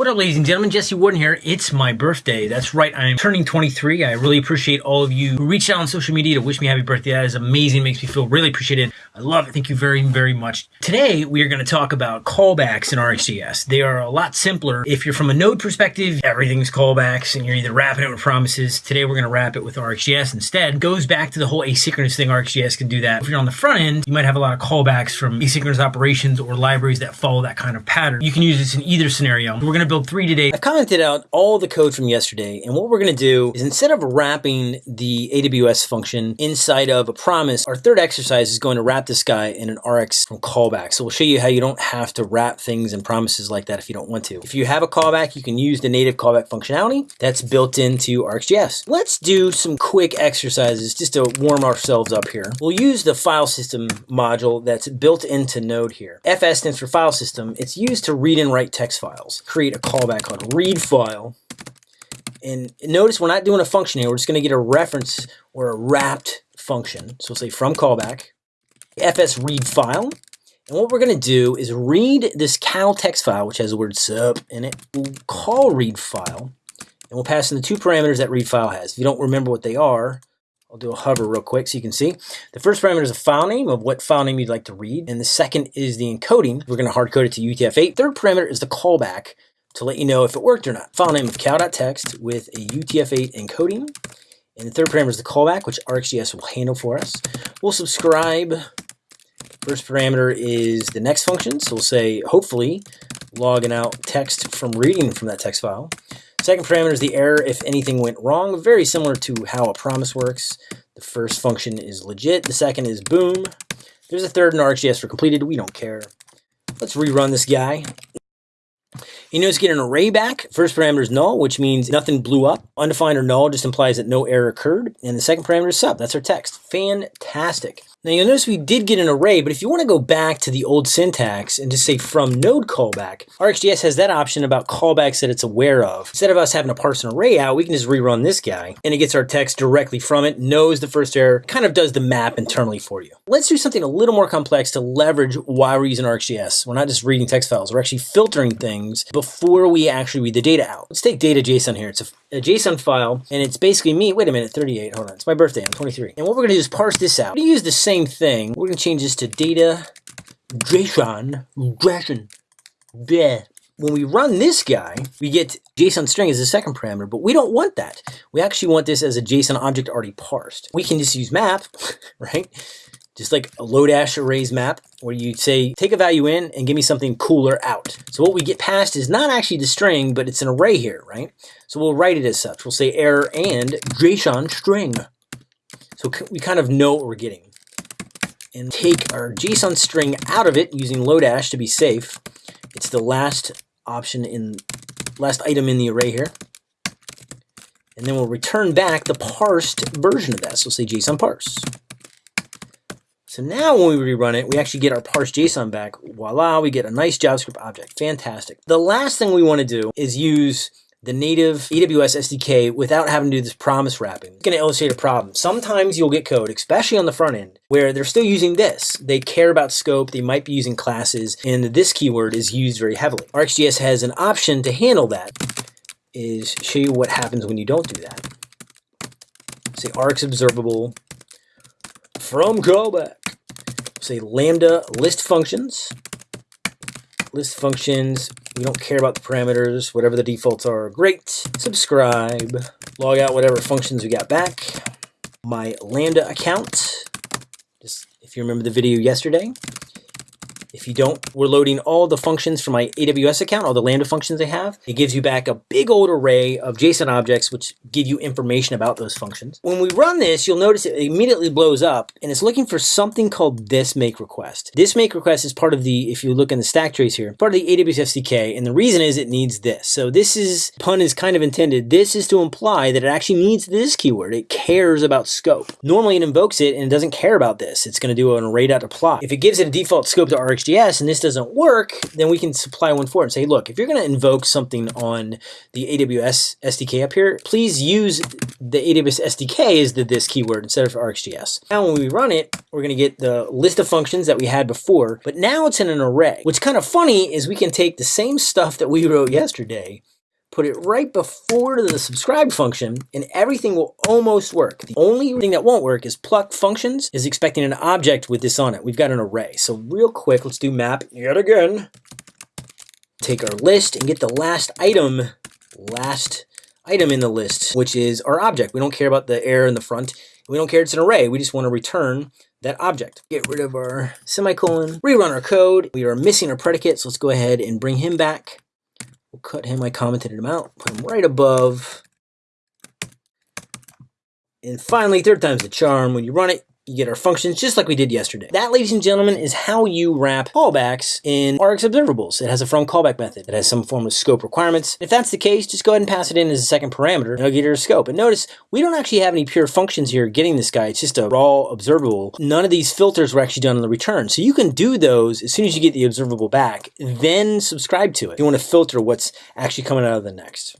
What up, ladies and gentlemen? Jesse Warden here. It's my birthday. That's right. I'm turning 23. I really appreciate all of you who reached out on social media to wish me happy birthday. That is amazing. It Makes me feel really appreciated. I love it. Thank you very, very much. Today, we are going to talk about callbacks in RxJS. They are a lot simpler. If you're from a node perspective, everything's callbacks and you're either wrapping it with promises. Today, we're going to wrap it with RxJS instead. It goes back to the whole asynchronous thing. RxJS can do that. If you're on the front end, you might have a lot of callbacks from asynchronous operations or libraries that follow that kind of pattern. You can use this in either scenario. We're going to build three today. I've commented out all the code from yesterday, and what we're going to do is instead of wrapping the AWS function inside of a promise, our third exercise is going to wrap this guy in an RX from callback. So we'll show you how you don't have to wrap things in promises like that if you don't want to. If you have a callback, you can use the native callback functionality that's built into RxJS. Let's do some quick exercises just to warm ourselves up here. We'll use the file system module that's built into Node here. FS stands for file system. It's used to read and write text files. Create a callback called read file. And notice we're not doing a function here. We're just going to get a reference or a wrapped function. So we'll say from callback, fs read file. And what we're going to do is read this cal text file, which has the word sup in it. We'll call read file, and we'll pass in the two parameters that read file has. If you don't remember what they are, I'll do a hover real quick so you can see. The first parameter is a file name of what file name you'd like to read. And the second is the encoding. We're going to hard code it to UTF-8. Third parameter is the callback to let you know if it worked or not. File name of cal.txt with a UTF-8 encoding. And the third parameter is the callback, which RxJS will handle for us. We'll subscribe. First parameter is the next function. So we'll say, hopefully, logging out text from reading from that text file. Second parameter is the error if anything went wrong. Very similar to how a promise works. The first function is legit. The second is boom. There's a third in RxJS for completed. We don't care. Let's rerun this guy. You notice get an array back. First parameter is null, which means nothing blew up. Undefined or null just implies that no error occurred. And the second parameter is sub. That's our text. Fantastic. Now you'll notice we did get an array, but if you want to go back to the old syntax and just say from node callback, RxJS has that option about callbacks that it's aware of. Instead of us having to parse an array out, we can just rerun this guy and it gets our text directly from it, knows the first error, kind of does the map internally for you. Let's do something a little more complex to leverage why we're using RxJS. We're not just reading text files, we're actually filtering things before we actually read the data out. Let's take data JSON here. It's a, a JSON file and it's basically me. Wait a minute, 38, hold on. It's my birthday, I'm 23. And what we're gonna do is parse this out. We use the same thing. We're to change this to data JSON. JSON. Bleh. When we run this guy, we get JSON string as the second parameter, but we don't want that. We actually want this as a JSON object already parsed. We can just use map, right? Just like a Lodash arrays map, where you say, take a value in and give me something cooler out. So what we get passed is not actually the string, but it's an array here, right? So we'll write it as such. We'll say error and JSON string. So we kind of know what we're getting and take our JSON string out of it using Lodash to be safe. It's the last option in last item in the array here. And then we'll return back the parsed version of that. So we'll say JSON parse. So now when we rerun it, we actually get our parsed JSON back. Voila, we get a nice JavaScript object. Fantastic. The last thing we want to do is use the native AWS SDK without having to do this promise wrapping. I'm going to illustrate a problem. Sometimes you'll get code, especially on the front end, where they're still using this. They care about scope, they might be using classes, and this keyword is used very heavily. RxJS has an option to handle that, is show you what happens when you don't do that. Say Rx observable from callback. Say lambda list functions. List functions we don't care about the parameters, whatever the defaults are, great. Subscribe, log out whatever functions we got back. My Lambda account, just if you remember the video yesterday, if you don't, we're loading all the functions from my AWS account, all the Lambda functions they have. It gives you back a big old array of JSON objects which give you information about those functions. When we run this, you'll notice it immediately blows up and it's looking for something called this make request. This make request is part of the, if you look in the stack trace here, part of the AWS SDK and the reason is it needs this. So this is, pun is kind of intended, this is to imply that it actually needs this keyword. It cares about scope. Normally it invokes it and it doesn't care about this. It's going to do an array.apply. If it gives it a default scope to RX And this doesn't work, then we can supply one for it and say, look, if you're going to invoke something on the AWS SDK up here, please use the AWS SDK as the this keyword instead of RxJS. Now when we run it, we're going to get the list of functions that we had before, but now it's in an array. What's kind of funny is we can take the same stuff that we wrote yesterday put it right before the subscribe function, and everything will almost work. The only thing that won't work is pluck functions is expecting an object with this on it. We've got an array. So real quick, let's do map yet again. Take our list and get the last item, last item in the list, which is our object. We don't care about the error in the front. We don't care it's an array. We just want to return that object. Get rid of our semicolon, rerun our code. We are missing our predicate, so let's go ahead and bring him back. We'll cut him, I commented him out, put him right above. And finally, third time's the charm. When you run it, you get our functions just like we did yesterday. That, ladies and gentlemen, is how you wrap callbacks in Rx Observables. It has a from callback method. It has some form of scope requirements. If that's the case, just go ahead and pass it in as a second parameter, and it'll get your scope. And notice, we don't actually have any pure functions here getting this guy. It's just a raw observable. None of these filters were actually done on the return. So you can do those as soon as you get the observable back, then subscribe to it. You want to filter what's actually coming out of the next.